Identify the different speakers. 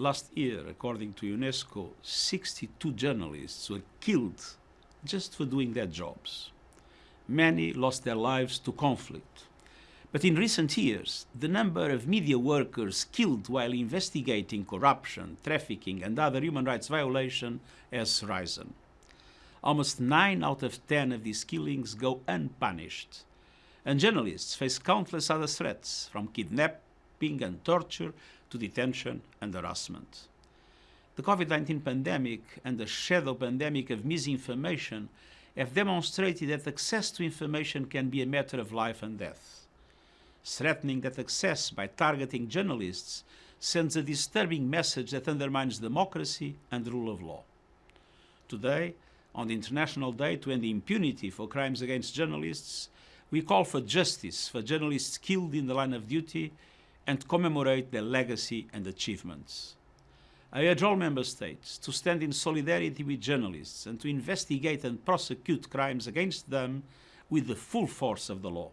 Speaker 1: Last year, according to UNESCO, 62 journalists were killed just for doing their jobs. Many lost their lives to conflict. But in recent years, the number of media workers killed while investigating corruption, trafficking and other human rights violations has risen. Almost 9 out of 10 of these killings go unpunished. And journalists face countless other threats, from kidnapping and torture to detention and harassment. The COVID-19 pandemic and the shadow pandemic of misinformation have demonstrated that access to information can be a matter of life and death. Threatening that access by targeting journalists sends a disturbing message that undermines democracy and the rule of law. Today, on the International Day to End Impunity for Crimes Against Journalists, we call for justice for journalists killed in the line of duty and commemorate their legacy and achievements. I urge all member states to stand in solidarity with journalists and to investigate and prosecute crimes against them with the full force of the law.